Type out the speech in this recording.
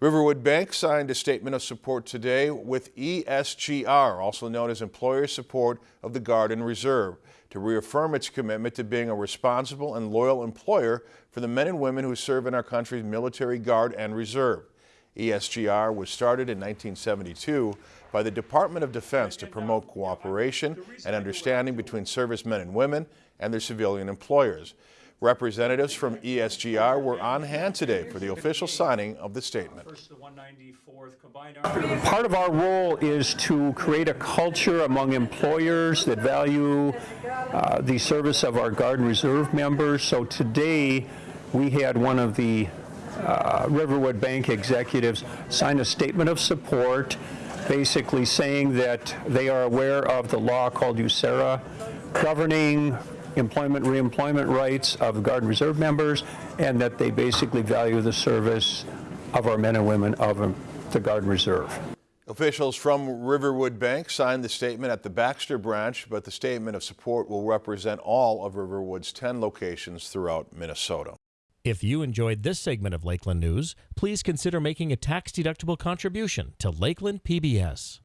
Riverwood Bank signed a statement of support today with ESGR, also known as Employer Support of the Guard and Reserve, to reaffirm its commitment to being a responsible and loyal employer for the men and women who serve in our country's military guard and reserve. ESGR was started in 1972 by the Department of Defense to promote cooperation and understanding between servicemen and women and their civilian employers. Representatives from ESGR were on hand today for the official signing of the statement. Part of our role is to create a culture among employers that value uh, the service of our Guard and Reserve members. So today we had one of the uh, Riverwood Bank executives sign a statement of support basically saying that they are aware of the law called USERRA governing employment reemployment rights of Guard and Reserve members and that they basically value the service of our men and women of the Guard and Reserve. Officials from Riverwood Bank signed the statement at the Baxter branch, but the statement of support will represent all of Riverwood's 10 locations throughout Minnesota. If you enjoyed this segment of Lakeland News, please consider making a tax-deductible contribution to Lakeland PBS.